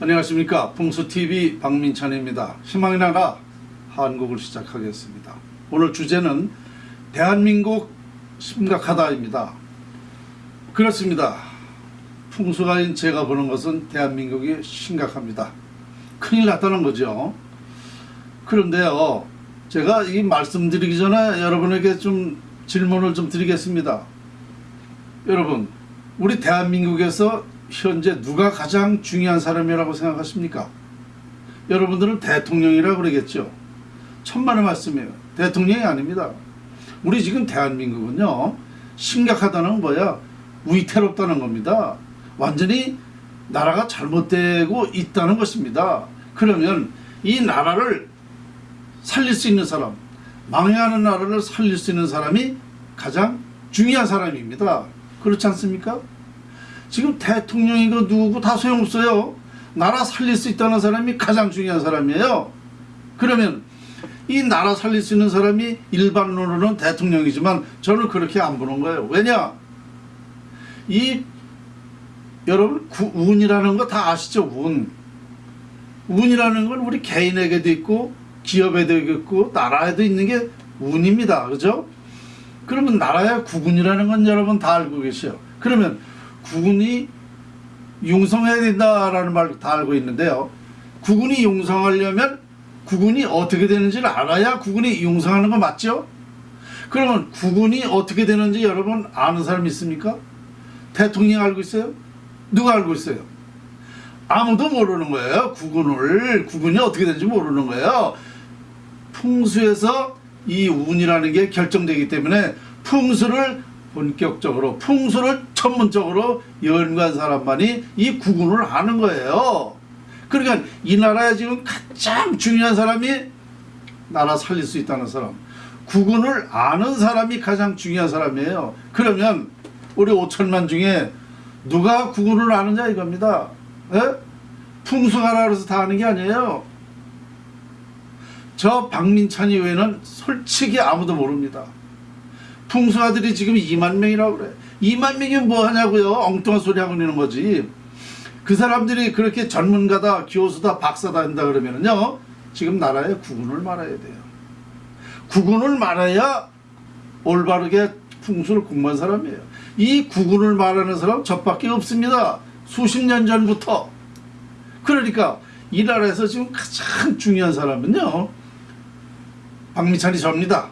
안녕하십니까. 풍수TV 박민찬입니다. 희망의 나라 한국을 시작하겠습니다. 오늘 주제는 대한민국 심각하다입니다. 그렇습니다. 풍수가인 제가 보는 것은 대한민국이 심각합니다. 큰일 났다는 거죠. 그런데요 제가 이 말씀드리기 전에 여러분에게 좀 질문을 좀 드리겠습니다. 여러분 우리 대한민국에서 현재 누가 가장 중요한 사람이라고 생각하십니까? 여러분들은 대통령이라고 그러겠죠. 천만의 말씀이에요. 대통령이 아닙니다. 우리 지금 대한민국은요. 심각하다는 뭐야? 위태롭다는 겁니다. 완전히 나라가 잘못되고 있다는 것입니다. 그러면 이 나라를 살릴 수 있는 사람, 망해하는 나라를 살릴 수 있는 사람이 가장 중요한 사람입니다. 그렇지 않습니까? 지금 대통령이고 누구 다 소용없어요. 나라 살릴 수 있다는 사람이 가장 중요한 사람이에요. 그러면 이 나라 살릴 수 있는 사람이 일반론으로는 대통령이지만 저는 그렇게 안 보는 거예요. 왜냐? 이 여러분 구, 운이라는 거 다 아시죠? 운. 운이라는 건 우리 개인에게도 있고 기업에도 있고 나라에도 있는 게 운입니다. 그죠? 그러면 나라의 구군이라는 건 여러분 다 알고 계셔요. 그러면 국군이 융성해야 된다라는 말다 알고 있는데요. 국군이 융성하려면 국군이 어떻게 되는지를 알아야 국군이 융성하는 거 맞죠? 그러면 국군이 어떻게 되는지 여러분 아는 사람 있습니까? 대통령 알고 있어요? 누가 알고 있어요? 아무도 모르는 거예요. 국군을 국군이 어떻게 되는지 모르는 거예요. 풍수에서 이 운이라는 게 결정되기 때문에 풍수를 본격적으로 풍수를 전문적으로 연구한 사람만이 이 구분을 하는 거예요. 그러니까 이 나라에 지금 가장 중요한 사람이 나라 살릴 수 있다는 사람. 구분을 아는 사람이 가장 중요한 사람이에요. 그러면 우리 5천만 중에 누가 구분을 아느냐 이겁니다. 에? 풍수가라 그래서 다 아는 게 아니에요. 저 박민찬이 외에는 솔직히 아무도 모릅니다. 풍수아들이 지금 2만 명이라고 그래. 2만 명이 뭐 하냐고요. 엉뚱한 소리 하고 있는 거지. 그 사람들이 그렇게 전문가다, 교수다, 박사다 한다 그러면은요. 지금 나라에 구군을 말아야 돼요. 구군을 말아야 올바르게 풍수를 공부한 사람이에요. 이 구군을 말하는 사람 저밖에 없습니다. 수십 년 전부터. 그러니까 이 나라에서 지금 가장 중요한 사람은요. 박미찬이 접니다.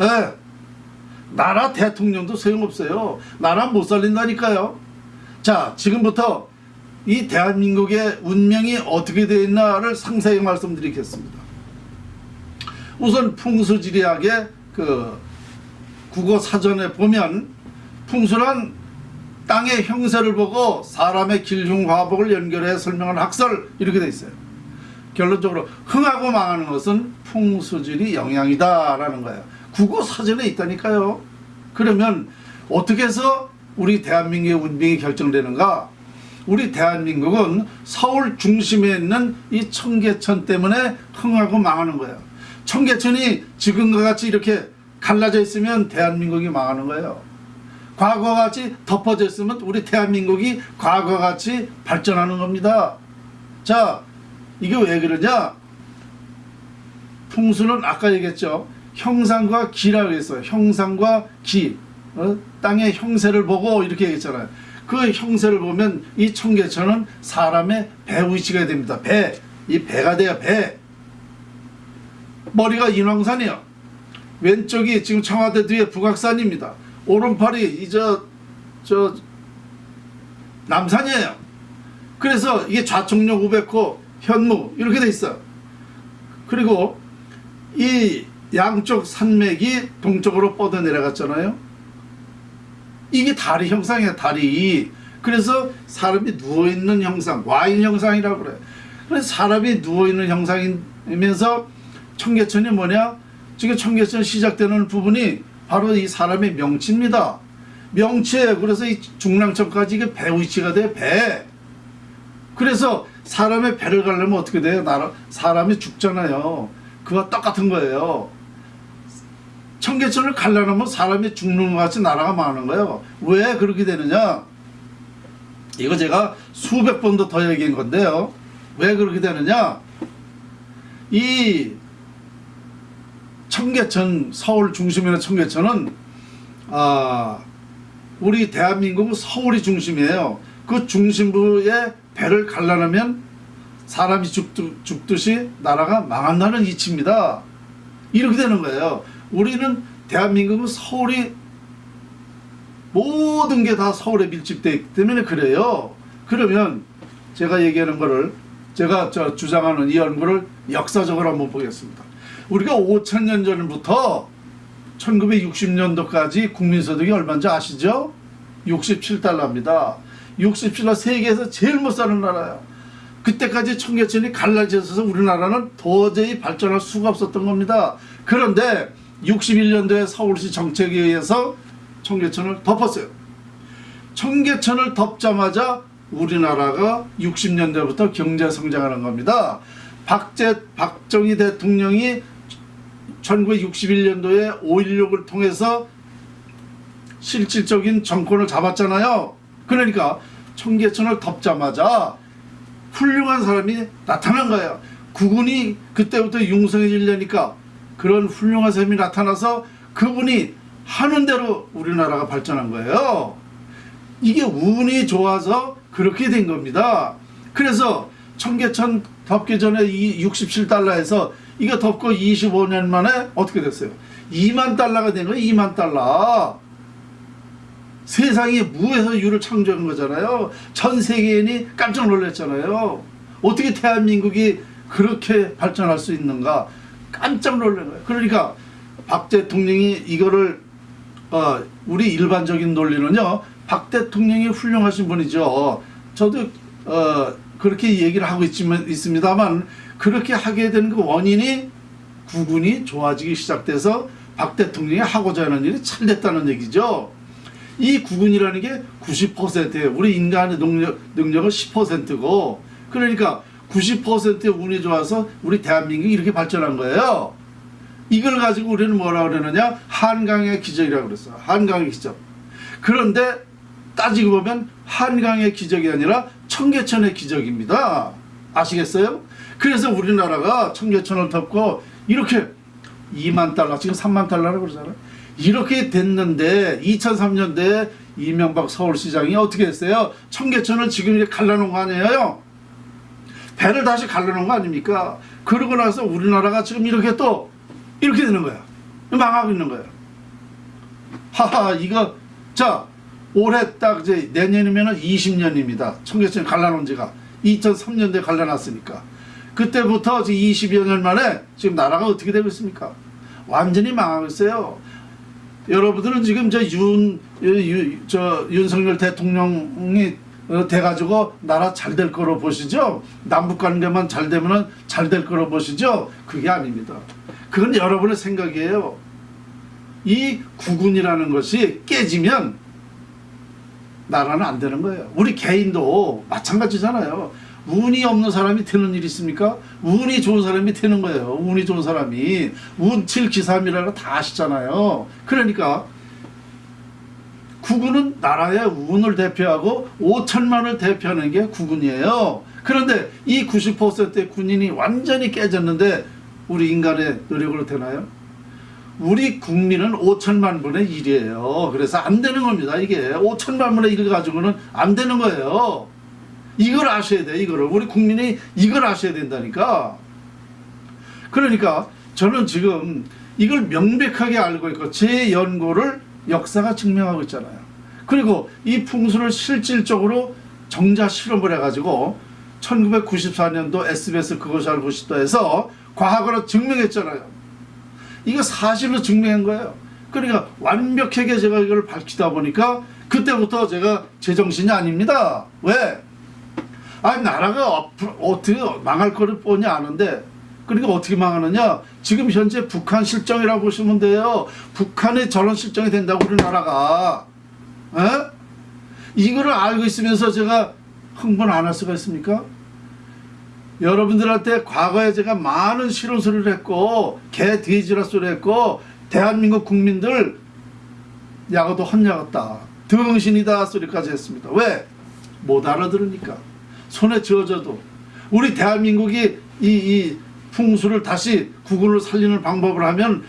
예. 나라 대통령도 소용없어요. 나라 못 살린다니까요. 자 지금부터 이 대한민국의 운명이 어떻게 되어 있나를 상세히 말씀드리겠습니다. 우선 풍수지리학의 그 국어 사전에 보면 풍수란 땅의 형세를 보고 사람의 길흉 화복을 연결해 설명한 학설 이렇게 돼 있어요. 결론적으로 흥하고 망하는 것은 풍수질이 영향이다 라는 거예요. 국어 사전에 있다니까요. 그러면 어떻게 해서 우리 대한민국의 운명이 결정되는가? 우리 대한민국은 서울 중심에 있는 이 청계천 때문에 흥하고 망하는 거예요. 청계천이 지금과 같이 이렇게 갈라져 있으면 대한민국이 망하는 거예요. 과거와 같이 덮어져 있으면 우리 대한민국이 과거와 같이 발전하는 겁니다. 자, 이게 왜 그러냐? 풍수는 아까 얘기했죠. 형상과 기라고 했어요. 형상과 기. 어? 땅의 형세를 보고 이렇게 얘기했잖아요. 그 형세를 보면 이 청계천은 사람의 배 위치가 됩니다. 배. 이 배가 돼야 배. 머리가 인왕산이요. 왼쪽이 지금 청와대 뒤에 북악산입니다. 오른팔이 이저 저 남산이에요. 그래서 이게 좌청룡 우백호 현무 이렇게 돼 있어요. 그리고 이 양쪽 산맥이 동쪽으로 뻗어 내려갔잖아요. 이게 다리 형상이야 다리. 그래서 사람이 누워있는 형상 와인 형상이라고 그래. 그래서 사람이 누워있는 형상이면서 청계천이 뭐냐 지금 청계천 시작되는 부분이 바로 이 사람의 명치입니다. 명치에 그래서 이 중랑천까지 이게 배 위치가 돼 배. 그래서 사람의 배를 가려면 어떻게 돼요? 나라, 사람이 죽잖아요. 그와 똑같은 거예요. 청계천을 갈라놓으면 사람이 죽는 것 같이 나라가 망하는 거예요. 왜 그렇게 되느냐? 이거 제가 수백 번도 더 얘기한 건데요. 왜 그렇게 되느냐? 이 청계천 서울 있는 청계천은 아 우리 대한민국 서울이 중심이에요. 그 중심부에 배를 갈라놓으면 사람이 죽듯, 죽듯이 나라가 망한다는 이치입니다. 이렇게 되는 거예요. 우리는 대한민국은 서울이 모든 게 다 서울에 밀집되어 있기 때문에 그래요. 그러면 제가 얘기하는 거를 제가 저 주장하는 이 연구를 역사적으로 한번 보겠습니다. 우리가 5천 년 전부터 1960년도까지 국민소득이 얼마인지 아시죠? 67달러입니다. 67달러 세계에서 제일 못 사는 나라야. 그때까지 청계천이 갈라져 있어서 우리나라는 도저히 발전할 수가 없었던 겁니다. 그런데 61년도에 서울시 정책에 의해서 청계천을 덮었어요. 청계천을 덮자마자 우리나라가 60년대부터 경제 성장하는 겁니다. 박제 박정희 대통령이 1961년도에 5.16을 통해서 실질적인 정권을 잡았잖아요. 그러니까 청계천을 덮자마자 훌륭한 사람이 나타난 거예요. 국군이 그때부터 융성해지려니까 그런 훌륭한 사람이 나타나서 그분이 하는 대로 우리나라가 발전한 거예요. 이게 운이 좋아서 그렇게 된 겁니다. 그래서 청계천 덮기 전에 이 67달러에서 이거 덮고 25년 만에 어떻게 됐어요? 2만 달러가 된 거예요. 2만 달러. 세상이 무에서 유를 창조한 거잖아요. 전 세계인이 깜짝 놀랐잖아요. 어떻게 대한민국이 그렇게 발전할 수 있는가? 깜짝 놀란 거예요. 그러니까 박 대통령이 이거를 어, 우리 일반적인 논리는요. 박 대통령이 훌륭하신 분이죠. 저도 어, 그렇게 얘기를 하고 있지만 있습니다만 그렇게 하게 된 그 원인이 국군이 좋아지기 시작돼서 박 대통령이 하고자 하는 일이 잘 됐다는 얘기죠. 이 국군이라는 게 90%예요. 우리 인간의 능력, 능력은 10%고 그러니까 90%의 운이 좋아서 우리 대한민국이 이렇게 발전한 거예요. 이걸 가지고 우리는 뭐라 그러느냐 한강의 기적이라고 그랬어요. 한강의 기적. 그런데 따지고 보면 한강의 기적이 아니라 청계천의 기적입니다. 아시겠어요? 그래서 우리나라가 청계천을 덮고 이렇게 2만 달러 지금 3만 달러라고 그러잖아요. 이렇게 됐는데 2003년도에 이명박 서울시장이 어떻게 했어요? 청계천을 지금 이렇게 갈라놓은 거 아니에요? 배를 다시 갈라놓은 거 아닙니까? 그러고 나서 우리나라가 지금 이렇게 또 이렇게 되는 거야. 망하고 있는 거야. 하하 이거 자 올해 딱 이제 내년이면 20년입니다. 청계천 갈라놓은 지가 2003년도에 갈라놨으니까 그때부터 지금 20여 년 만에 지금 나라가 어떻게 되고 있습니까? 완전히 망하고 있어요. 여러분들은 지금 저 윤, 유, 저 윤석열 대통령이 어, 돼가지고 나라 잘 될 거로 보시죠? 남북 관계만 잘 되면은 잘될 거로 보시죠? 그게 아닙니다. 그건 여러분의 생각이에요. 이 국군이라는 것이 깨지면 나라는 안 되는 거예요. 우리 개인도 마찬가지잖아요. 운이 없는 사람이 되는 일이 있습니까? 운이 좋은 사람이 되는 거예요. 운이 좋은 사람이 운칠기삼이라고 다 아시잖아요. 그러니까 국군은 나라의 운을 대표하고 5천만을 대표하는 게 국군이에요. 그런데 이 90%의 군인이 완전히 깨졌는데 우리 인간의 노력으로 되나요? 우리 국민은 5천만 분의 1이에요. 그래서 안 되는 겁니다. 이게 5천만 분의 1 가지고는 안 되는 거예요. 이걸 아셔야 돼. 이거를 우리 국민이 이걸 아셔야 된다니까. 그러니까 저는 지금 이걸 명백하게 알고 있고 제 연구를 역사가 증명하고 있잖아요. 그리고 이 풍수를 실질적으로 정자 실험을 해가지고 1994년도 SBS 그것이 알고 싶다에서 과학으로 증명했잖아요. 이거 사실로 증명한 거예요. 그러니까 완벽하게 제가 이걸 밝히다 보니까 그때부터 제가 제정신이 아닙니다. 왜? 아니 나라가 어떻게 망할 거를 뻔히 아는데 그러니까 어떻게 망하느냐? 지금 현재 북한 실정이라고 보시면 돼요. 북한에 저런 실정이 된다고 우리나라가. 에? 이거를 알고 있으면서 제가 흥분 안 할 수가 있습니까? 여러분들한테 과거에 제가 많은 실언 소리를 했고 개 돼지라 소리 했고 대한민국 국민들 야구도 헛야갔다. 등신이다 소리까지 했습니다. 왜? 못 알아들으니까 손에 쥐어져도 우리 대한민국이 이, 이 풍수를 다시 국군을 살리는 방법을 하면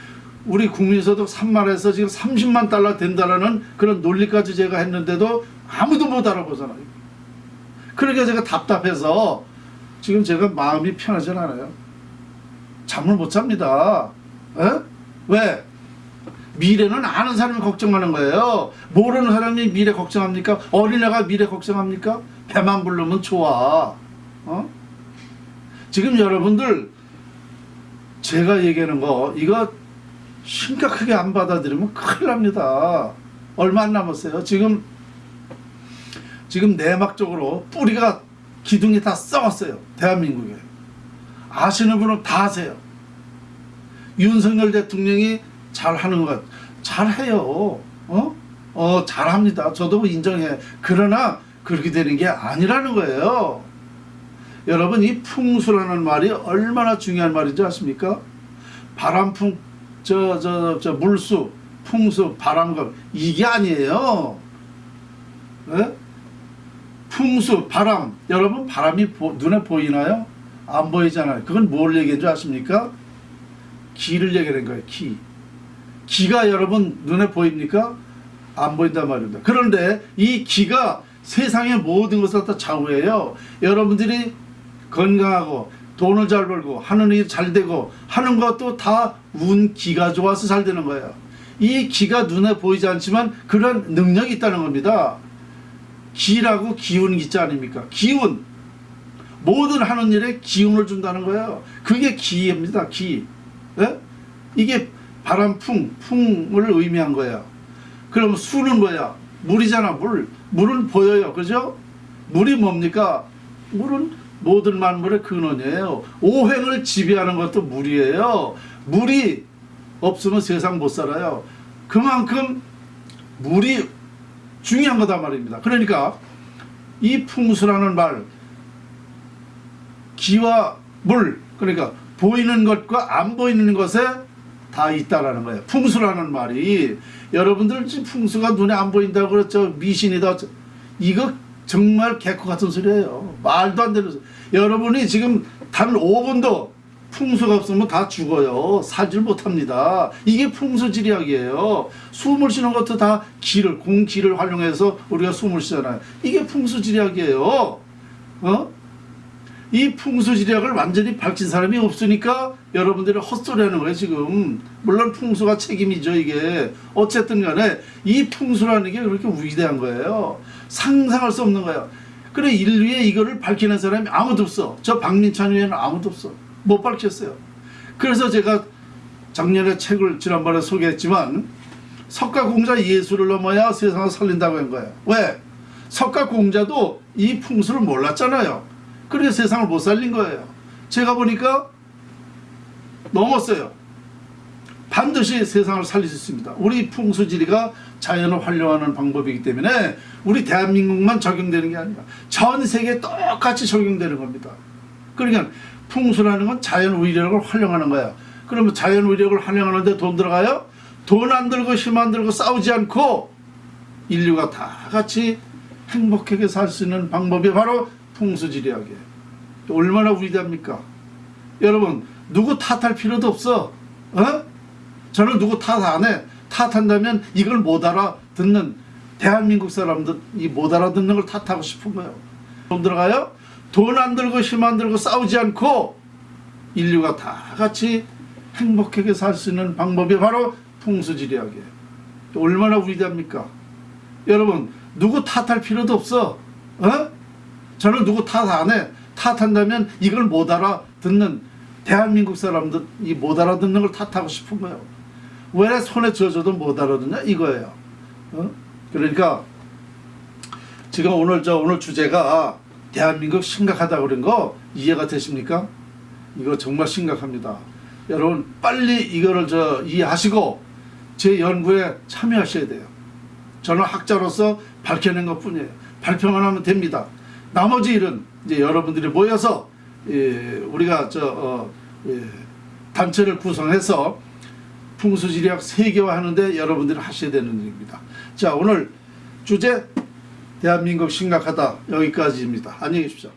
우리 국민소득 3만에서 지금 30만 달러 된다라는 그런 논리까지 제가 했는데도 아무도 못 알아보잖아요. 그러니까 제가 답답해서 지금 제가 마음이 편하지 않아요. 잠을 못 잡니다. 에? 왜? 미래는 아는 사람이 걱정하는 거예요. 모르는 사람이 미래 걱정합니까? 어린애가 미래 걱정합니까? 배만 부르면 좋아. 어? 지금 여러분들 제가 얘기하는 거 이거 심각하게 안 받아들이면 큰일 납니다. 얼마 안 남았어요. 지금 지금 내막적으로 뿌리가 기둥이 다 썩었어요. 대한민국에. 아시는 분은 다 아세요. 윤석열 대통령이 잘하는 것 잘해요. 어? 어 잘합니다. 저도 인정해. 그러나 그렇게 되는 게 아니라는 거예요. 여러분 이 풍수라는 말이 얼마나 중요한 말인지 아십니까? 바람풍 저 저 저 물수 풍수 바람감 이게 아니에요. 네? 풍수 바람 여러분 바람이 보, 눈에 보이나요? 안 보이잖아요. 그건 뭘 얘기한 줄 아십니까? 기를 얘기하는 거예요. 기. 기가 여러분 눈에 보입니까? 안 보인단 말입니다. 그런데 이 기가 세상의 모든 것을 다 좌우해요. 여러분들이 건강하고 돈을 잘 벌고 하는 일잘 되고 하는 것도 다 운 기가 좋아서 잘 되는 거예요. 이 기가 눈에 보이지 않지만 그런 능력이 있다는 겁니다. 기라고 기운 기자 아닙니까? 기운. 모든 하는 일에 기운을 준다는 거예요. 그게 기입니다. 기. 예? 이게 바람 풍, 풍을 의미한 거예요. 그럼 수는 뭐야? 물이잖아, 물. 물은 보여요. 그죠? 물이 뭡니까? 물은 모든 만물의 근원이에요. 오행을 지배하는 것도 물이에요. 물이 없으면 세상 못 살아요. 그만큼 물이 중요한 거다 말입니다. 그러니까 이 풍수라는 말, 기와 물, 그러니까 보이는 것과 안 보이는 것에 다 있다라는 거예요. 풍수라는 말이 여러분들 풍수가 눈에 안 보인다고 그랬죠. 미신이다. 이거 정말 개코 같은 소리예요. 말도 안 되는 소리. 여러분이 지금 단 5분도 풍수가 없으면 다 죽어요. 살질 못합니다. 이게 풍수지리학이에요. 숨을 쉬는 것도 다 기를 공기를 활용해서 우리가 숨을 쉬잖아요. 이게 풍수지리학이에요. 어? 이 풍수지리학을 완전히 밝힌 사람이 없으니까 여러분들이 헛소리하는 거예요 지금. 물론 풍수가 책임이죠 이게. 어쨌든 간에 이 풍수라는 게 그렇게 위대한 거예요. 상상할 수 없는 거예요. 그래 인류에 이거를 밝히는 사람이 아무도 없어. 저 박민찬 의원은 아무도 없어. 못 밝혔어요. 그래서 제가 작년에 책을 지난번에 소개했지만 석가공자 예수를 넘어야 세상을 살린다고 한 거예요. 왜? 석가공자도 이 풍수를 몰랐잖아요 그래서 세상을 못 살린 거예요. 제가 보니까 넘었어요. 반드시 세상을 살릴 수 있습니다. 우리 풍수지리가 자연을 활용하는 방법이기 때문에 우리 대한민국만 적용되는 게 아니라 전 세계에 똑같이 적용되는 겁니다. 그러니까 풍수라는 건 자연 위력을 활용하는 거야. 그러면 자연 위력을 활용하는데 돈 들어가요? 돈 안 들고 힘 안 들고 싸우지 않고 인류가 다 같이 행복하게 살 수 있는 방법이 바로 풍수지리학이에요. 얼마나 위대합니까? 여러분 누구 탓할 필요도 없어. 어? 저는 누구 탓 안 해. 탓한다면 이걸 못 알아듣는 대한민국 사람들 이 못 알아듣는 걸 탓하고 싶은 거예요. 돈 들어가요? 돈 안 들고 힘 안 들고 싸우지 않고 인류가 다 같이 행복하게 살 수 있는 방법이 바로 풍수지리학이에요. 얼마나 위대합니까? 여러분 누구 탓할 필요도 없어. 어? 저는 누구 탓 안 해. 탓한다면 이걸 못 알아듣는 대한민국 사람들 이 못 알아듣는 걸 탓하고 싶은 거예요. 왜 손에 쥐어줘도 못 알아듣냐 이거예요. 어? 그러니까 지금 오늘 저 오늘 주제가 대한민국 심각하다 그런 거 이해가 되십니까? 이거 정말 심각합니다. 여러분 빨리 이거를 저 이해하시고 제 연구에 참여하셔야 돼요. 저는 학자로서 밝혀낸 것 뿐이에요. 발표만 하면 됩니다. 나머지 일은 이제 여러분들이 모여서 예, 우리가 저 어, 예, 단체를 구성해서 풍수지리학 세계화하는데 여러분들이 하셔야 되는 일입니다. 자 오늘 주제 대한민국 심각하다 여기까지입니다. 안녕히 계십시오.